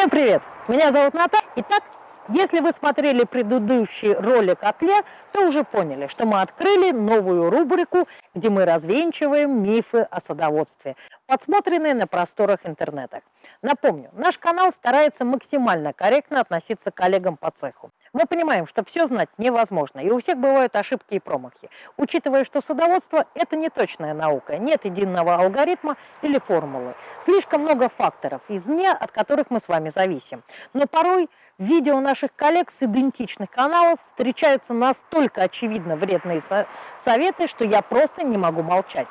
Всем привет! Меня зовут Наталья. Итак, если вы смотрели предыдущий ролик о тле, то уже поняли, что мы открыли новую рубрику, где мы развенчиваем мифы о садоводстве, подсмотренные на просторах интернета. Напомню, наш канал старается максимально корректно относиться к коллегам по цеху. Мы понимаем, что все знать невозможно, и у всех бывают ошибки и промахи. Учитывая, что садоводство – это не точная наука, нет единого алгоритма или формулы. Слишком много факторов извне, от которых мы с вами зависим. Но порой видео наших коллег с идентичных каналов встречаются настолько очевидно вредные советы, что я просто не могу молчать.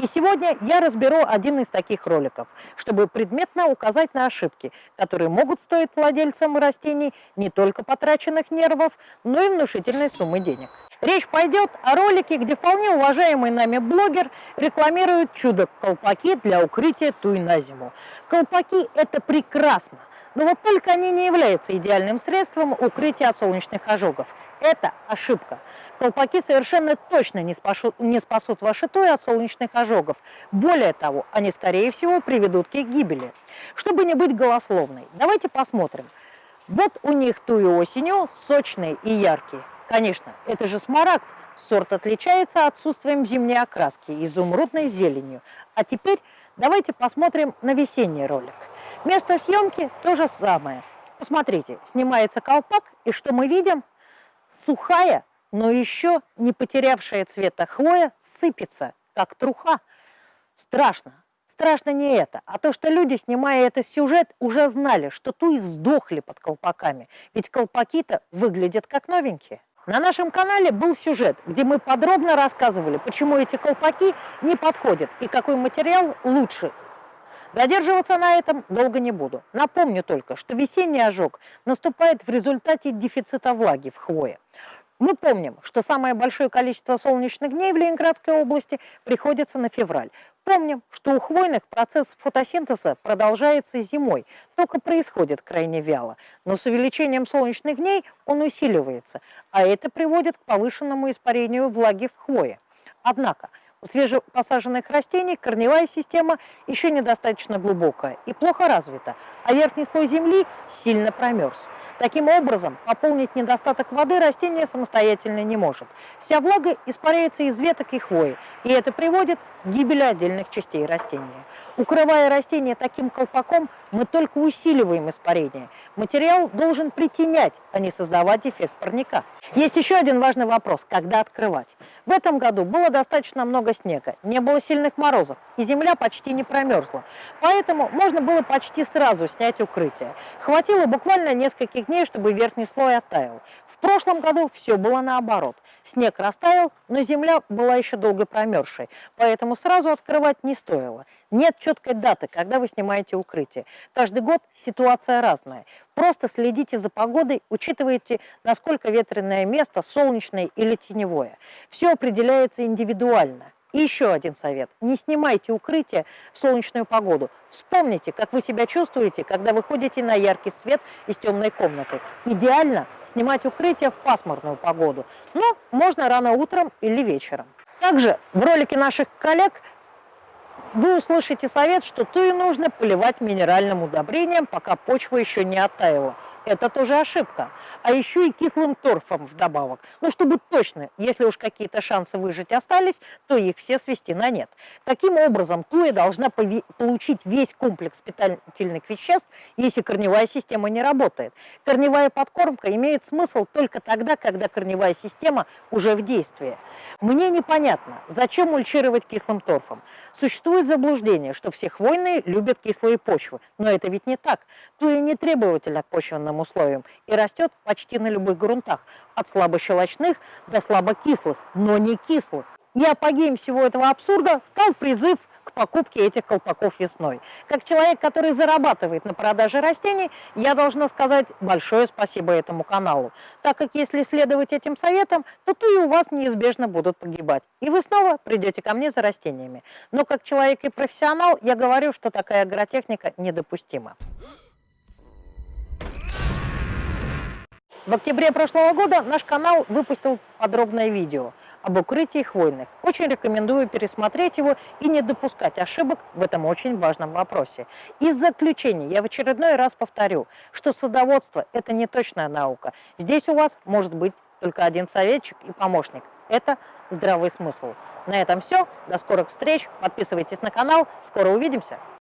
И сегодня я разберу один из таких роликов, чтобы предметно указать на ошибки, которые могут стоить владельцам растений не только потраченных нервов, но и внушительной суммы денег. Речь пойдет о ролике, где вполне уважаемый нами блогер рекламирует чудо-колпаки для укрытия туй на зиму. Колпаки – это прекрасно, но вот только они не являются идеальным средством укрытия от солнечных ожогов. Это ошибка. Колпаки совершенно точно не спасут, не спасут ваши туи от солнечных ожогов. Более того, они, скорее всего, приведут к их гибели. Чтобы не быть голословной, давайте посмотрим. Вот у них туи осенью сочные и яркие. Конечно, это же смарагд. Сорт отличается отсутствием зимней окраски, изумрудной зеленью. А теперь давайте посмотрим на весенний ролик. Место съемки то же самое. Посмотрите, снимается колпак, и что мы видим? Сухая, но еще не потерявшая цвета хвоя сыпется, как труха. Страшно. Страшно не это, а то, что люди, снимая этот сюжет, уже знали, что туи сдохли под колпаками. Ведь колпаки-то выглядят как новенькие. На нашем канале был сюжет, где мы подробно рассказывали, почему эти колпаки не подходят и какой материал лучше Задерживаться на этом долго не буду. Напомню только, что весенний ожог наступает в результате дефицита влаги в хвое. Мы помним, что самое большое количество солнечных дней в Ленинградской области приходится на февраль. Помним, что у хвойных процесс фотосинтеза продолжается зимой, только происходит крайне вяло. Но с увеличением солнечных дней он усиливается, а это приводит к повышенному испарению влаги в хвое. Однако свежепосаженных растений корневая система еще недостаточно глубокая и плохо развита, а верхний слой земли сильно промерз. Таким образом, пополнить недостаток воды растение самостоятельно не может. Вся влага испаряется из веток и хвои, и это приводит гибели отдельных частей растения. Укрывая растение таким колпаком, мы только усиливаем испарение. Материал должен притенять, а не создавать эффект парника. Есть еще один важный вопрос – когда открывать? В этом году было достаточно много снега, не было сильных морозов, и земля почти не промерзла. Поэтому можно было почти сразу снять укрытие. Хватило буквально нескольких дней, чтобы верхний слой оттаял. В прошлом году все было наоборот. Снег растаял, но земля была еще долго промерзшей, поэтому сразу открывать не стоило. Нет четкой даты, когда вы снимаете укрытие. Каждый год ситуация разная. Просто следите за погодой, учитывайте, насколько ветреное место, солнечное или теневое. Все определяется индивидуально. И еще один совет. Не снимайте укрытие в солнечную погоду. Вспомните, как вы себя чувствуете, когда выходите на яркий свет из темной комнаты. Идеально снимать укрытие в пасмурную погоду. Но можно рано утром или вечером. Также в ролике наших коллег вы услышите совет, что туи нужно поливать минеральным удобрением, пока почва еще не оттаяла. Это тоже ошибка. А еще и кислым торфом вдобавок. Ну, чтобы точно, если уж какие-то шансы выжить остались, то их все свести на нет. Таким образом, туя должна получить весь комплекс питательных веществ, если корневая система не работает. Корневая подкормка имеет смысл только тогда, когда корневая система уже в действии. Мне непонятно, зачем мульчировать кислым торфом. Существует заблуждение, что все хвойные любят кислые почвы, но это ведь не так. Туя не требовательна к условиям и растет почти на любых грунтах, от слабощелочных до слабокислых, но не кислых. И апогеем всего этого абсурда стал призыв к покупке этих колпаков весной. Как человек, который зарабатывает на продаже растений, я должна сказать большое спасибо этому каналу, так как если следовать этим советам, то то и у вас неизбежно будут погибать. И вы снова придете ко мне за растениями. Но как человек и профессионал, я говорю, что такая агротехника недопустима. В октябре прошлого года наш канал выпустил подробное видео об укрытии хвойных. Очень рекомендую пересмотреть его и не допускать ошибок в этом очень важном вопросе. И в заключение я в очередной раз повторю, что садоводство – это не точная наука. Здесь у вас может быть только один советчик и помощник. Это здравый смысл. На этом все. До скорых встреч. Подписывайтесь на канал. Скоро увидимся.